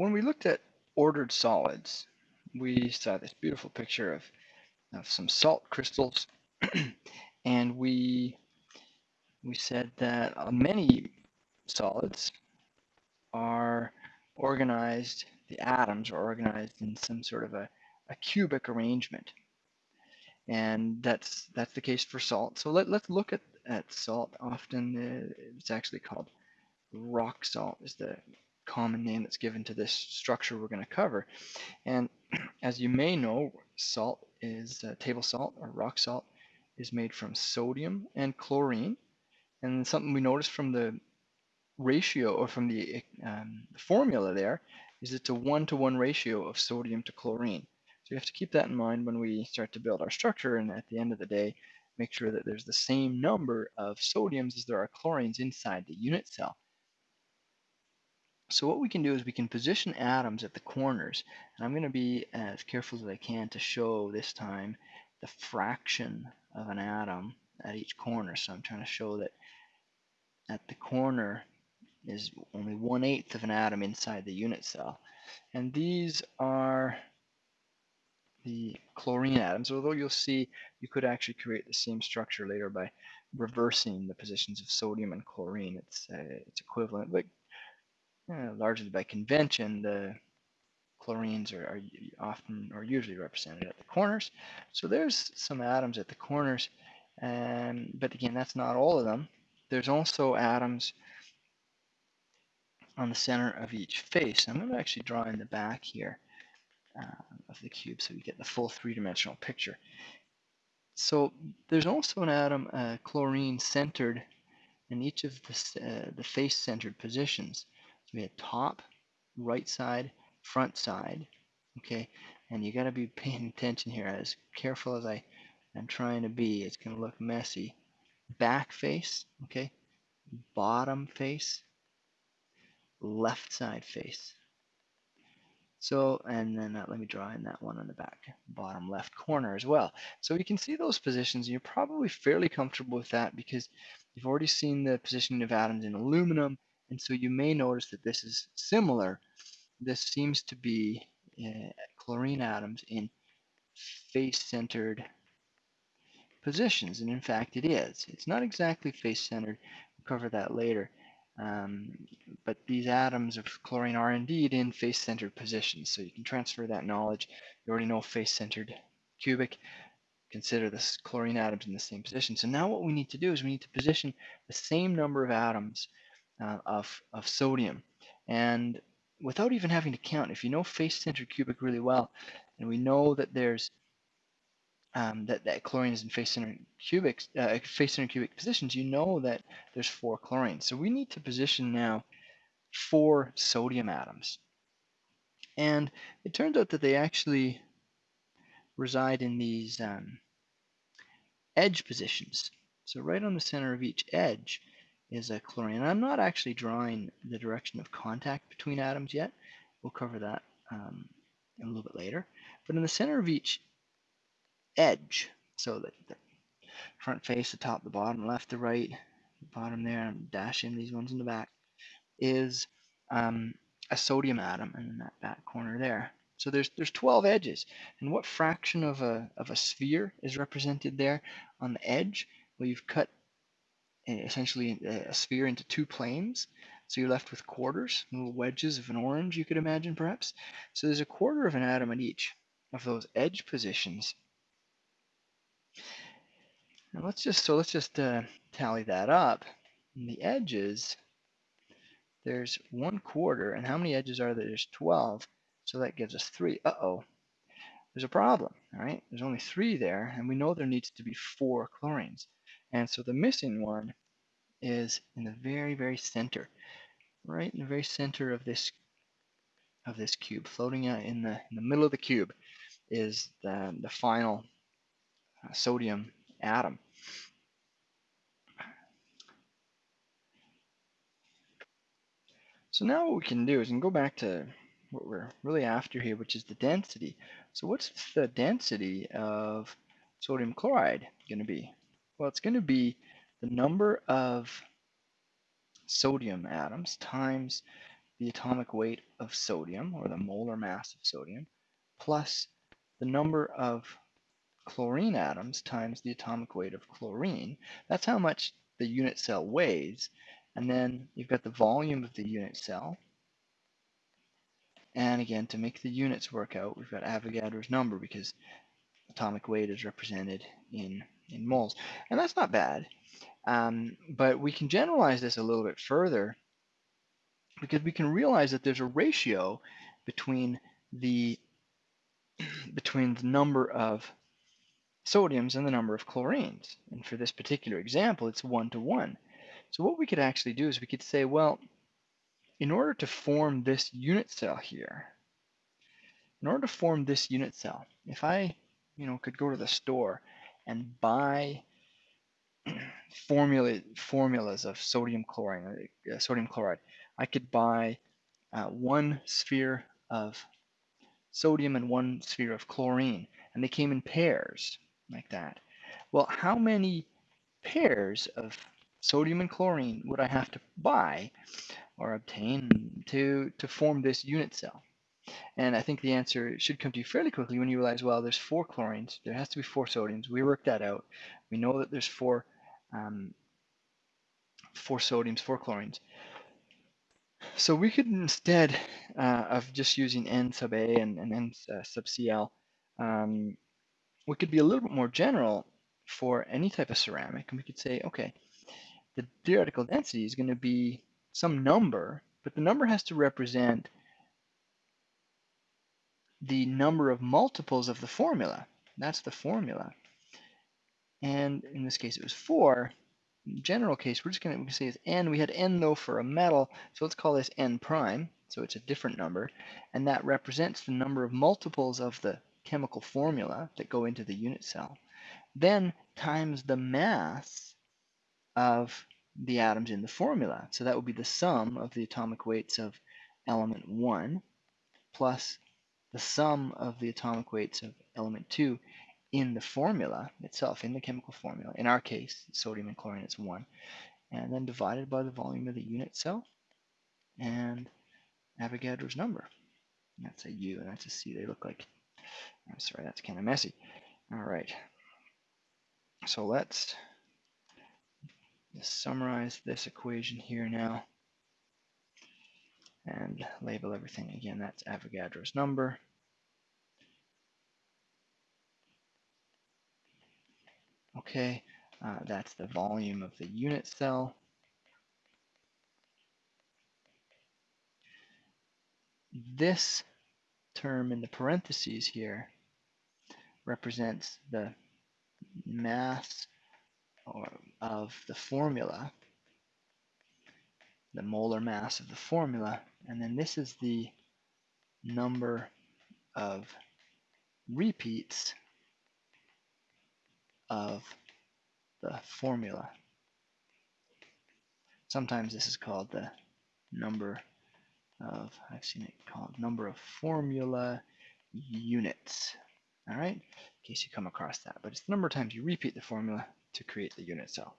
when we looked at ordered solids, we saw this beautiful picture of, of some salt crystals, and we we said that uh, many solids are organized, the atoms are organized in some sort of a, a cubic arrangement. And that's that's the case for salt. So let, let's look at, at salt. Often uh, it's actually called rock salt is the common name that's given to this structure we're going to cover. And as you may know, salt is uh, table salt or rock salt is made from sodium and chlorine. And something we noticed from the ratio or from the, um, the formula there is it's a one-to-one -one ratio of sodium to chlorine. So you have to keep that in mind when we start to build our structure and at the end of the day make sure that there's the same number of sodiums as there are chlorines inside the unit cell. So what we can do is we can position atoms at the corners and I'm going to be as careful as I can to show this time the fraction of an atom at each corner. So I'm trying to show that at the corner is only one eighth of an atom inside the unit cell. And these are the chlorine atoms, although you'll see you could actually create the same structure later by reversing the positions of sodium and chlorine. It's uh, it's equivalent, but largely by convention, the chlorines are, are, often or usually represented at the corners. So there's some atoms at the corners, um, but again, that's not all of them. There's also atoms on the center of each face. I'm going to actually draw in the back here uh, of the cube so we get the full three-dimensional picture. So there's also an atom, uh, chlorine, centered in each of the, uh, the face-centered positions. We have top, right side, front side, okay? And you got to be paying attention here as careful as I am trying to be. It's going to look messy. Back face, okay? Bottom face, left side face. So, and then uh, let me draw in that one on the back bottom left corner as well. So you can see those positions, and you're probably fairly comfortable with that because you've already seen the positioning of atoms in aluminum, and so you may notice that this is similar. This seems to be uh, chlorine atoms in face-centered positions, and in fact it is. It's not exactly face-centered, we'll cover that later. Um, but these atoms of chlorine are indeed in face-centered positions. So you can transfer that knowledge. You already know face-centered cubic. Consider the chlorine atoms in the same position. So now what we need to do is we need to position the same number of atoms uh, of, of sodium. And without even having to count, if you know face-centered cubic really well, and we know that there's um, that, that chlorine is in face-centered cubic, uh, face-centered cubic positions, you know that there's four chlorines. So we need to position now four sodium atoms. And it turns out that they actually reside in these um, edge positions. So right on the center of each edge is a chlorine. I'm not actually drawing the direction of contact between atoms yet. We'll cover that um, a little bit later. But in the center of each edge. So the, the front face, the top, the bottom, left, the right, the bottom there, I'm dashing these ones in the back, is um, a sodium atom in that back corner there. So there's there's 12 edges. And what fraction of a, of a sphere is represented there on the edge? Well, you've cut essentially a sphere into two planes. So you're left with quarters, little wedges of an orange, you could imagine perhaps. So there's a quarter of an atom at each of those edge positions. Now let's just, so let's just uh, tally that up. The edges, there's one quarter, and how many edges are there? There's 12, so that gives us three. Uh-oh, there's a problem, all right? There's only three there, and we know there needs to be four chlorines. And so the missing one is in the very, very center, right in the very center of this of this cube, floating out in the in the middle of the cube, is the the final uh, sodium atom. So now what we can do is we can go back to what we're really after here, which is the density. So what's the density of sodium chloride going to be? Well, it's going to be the number of sodium atoms times the atomic weight of sodium, or the molar mass of sodium, plus the number of chlorine atoms times the atomic weight of chlorine. That's how much the unit cell weighs. And then you've got the volume of the unit cell. And again, to make the units work out, we've got Avogadro's number because atomic weight is represented in, in moles. And that's not bad. Um, but we can generalize this a little bit further because we can realize that there's a ratio between the between the number of sodiums and the number of chlorines. And for this particular example, it's one to one. So what we could actually do is we could say, well, in order to form this unit cell here, in order to form this unit cell, if I, you know, could go to the store and buy formula formulas of sodium chlorine, uh, sodium chloride, I could buy uh, one sphere of sodium and one sphere of chlorine, and they came in pairs like that. Well, how many pairs of sodium and chlorine would I have to buy or obtain to, to form this unit cell? And I think the answer should come to you fairly quickly when you realize, well, there's four chlorines, there has to be four sodiums. We worked that out. We know that there's four, um, four sodiums, four chlorines. So we could instead uh, of just using N sub A and, and N uh, sub Cl, um, we could be a little bit more general for any type of ceramic, and we could say, okay, the theoretical density is going to be some number, but the number has to represent the number of multiples of the formula. That's the formula. And in this case, it was 4. In general case, we're just going to say it's n. We had n, though, for a metal, so let's call this n prime. So it's a different number. And that represents the number of multiples of the chemical formula that go into the unit cell, then times the mass of the atoms in the formula. So that would be the sum of the atomic weights of element 1 plus the sum of the atomic weights of element 2 in the formula itself, in the chemical formula. In our case, sodium and chlorine is 1. And then divided by the volume of the unit cell and Avogadro's number. That's a U and that's a C. They look like I'm sorry, that's kind of messy. All right. So let's summarize this equation here now and label everything again. That's Avogadro's number. Okay, uh, that's the volume of the unit cell. This term in the parentheses here represents the mass or of the formula, the molar mass of the formula, and then this is the number of repeats of the formula. Sometimes this is called the number of, I've seen it called number of formula units. All right, in case you come across that. But it's the number of times you repeat the formula to create the unit cell.